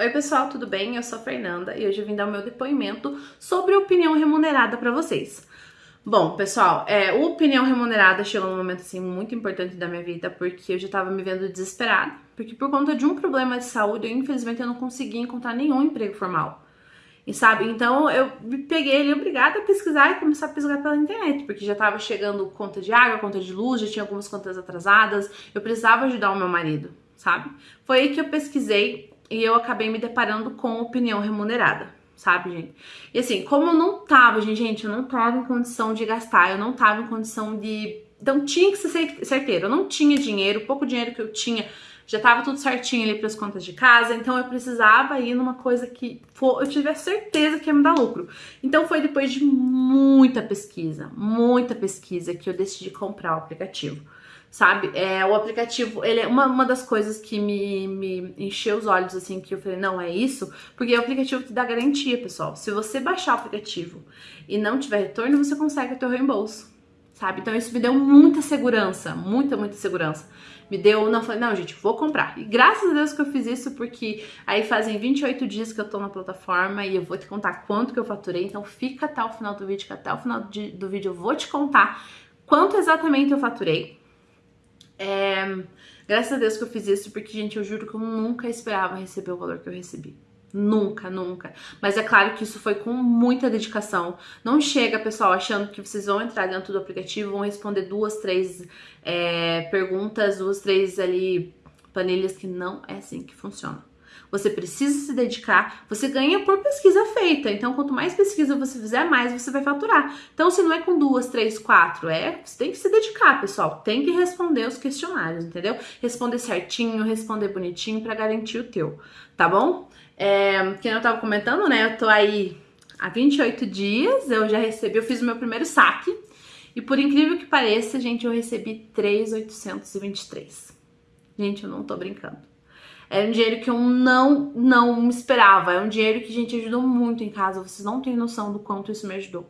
Oi pessoal, tudo bem? Eu sou a Fernanda e hoje eu vim dar o meu depoimento sobre opinião remunerada para vocês. Bom, pessoal, é, o opinião remunerada chegou num momento assim muito importante da minha vida porque eu já tava me vendo desesperada, porque por conta de um problema de saúde, eu infelizmente eu não consegui encontrar nenhum emprego formal. E sabe, então eu me peguei ali obrigada a pesquisar e começar a pesquisar pela internet, porque já tava chegando conta de água, conta de luz, já tinha algumas contas atrasadas, eu precisava ajudar o meu marido, sabe? Foi aí que eu pesquisei e eu acabei me deparando com opinião remunerada, sabe, gente? E assim, como eu não tava, gente, gente, eu não tava em condição de gastar, eu não tava em condição de. Então tinha que ser certeiro, eu não tinha dinheiro, o pouco dinheiro que eu tinha já tava tudo certinho ali para as contas de casa, então eu precisava ir numa coisa que for, eu tivesse certeza que ia me dar lucro. Então foi depois de muita pesquisa, muita pesquisa que eu decidi comprar o aplicativo sabe? É, o aplicativo, ele é uma, uma das coisas que me, me encheu os olhos, assim, que eu falei, não, é isso, porque o aplicativo te dá garantia, pessoal. Se você baixar o aplicativo e não tiver retorno, você consegue o teu reembolso, sabe? Então isso me deu muita segurança, muita, muita segurança. Me deu, não, falei, não, gente, vou comprar. E graças a Deus que eu fiz isso, porque aí fazem 28 dias que eu tô na plataforma e eu vou te contar quanto que eu faturei, então fica até o final do vídeo, que até o final do vídeo eu vou te contar quanto exatamente eu faturei, é, graças a Deus que eu fiz isso, porque, gente, eu juro que eu nunca esperava receber o valor que eu recebi. Nunca, nunca. Mas é claro que isso foi com muita dedicação. Não chega, pessoal, achando que vocês vão entrar dentro do aplicativo, vão responder duas, três é, perguntas, duas, três ali planilhas, que não é assim que funciona. Você precisa se dedicar, você ganha por pesquisa feita. Então, quanto mais pesquisa você fizer, mais você vai faturar. Então, se não é com duas, três, quatro, é, você tem que se dedicar, pessoal. Tem que responder os questionários, entendeu? Responder certinho, responder bonitinho para garantir o teu, tá bom? É, quem eu tava comentando, né? Eu tô aí há 28 dias, eu já recebi, eu fiz o meu primeiro saque. E por incrível que pareça, gente, eu recebi 3,823. Gente, eu não tô brincando. É um dinheiro que eu não, não esperava. É um dinheiro que, gente, ajudou muito em casa. Vocês não têm noção do quanto isso me ajudou,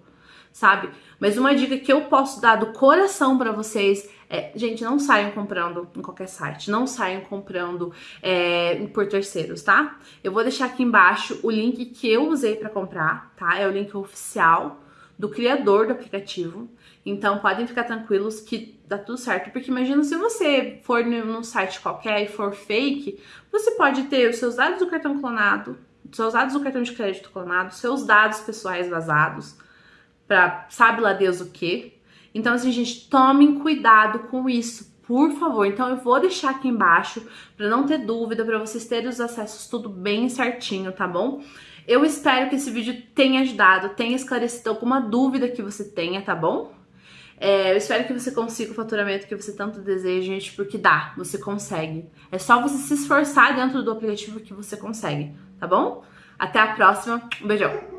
sabe? Mas uma dica que eu posso dar do coração para vocês é, gente, não saiam comprando em qualquer site, não saiam comprando é, por terceiros, tá? Eu vou deixar aqui embaixo o link que eu usei para comprar, tá? É o link oficial do criador do aplicativo. Então podem ficar tranquilos que dá tudo certo. Porque imagina se você for num site qualquer e for fake, você pode ter os seus dados do cartão clonado, seus dados do cartão de crédito clonado, seus dados pessoais vazados, para sabe lá Deus o que. Então, assim, gente, tomem cuidado com isso, por favor. Então, eu vou deixar aqui embaixo para não ter dúvida, para vocês terem os acessos tudo bem certinho, tá bom? Eu espero que esse vídeo tenha ajudado, tenha esclarecido alguma dúvida que você tenha, tá bom? É, eu espero que você consiga o faturamento que você tanto deseja, gente, porque dá, você consegue. É só você se esforçar dentro do aplicativo que você consegue, tá bom? Até a próxima, um beijão!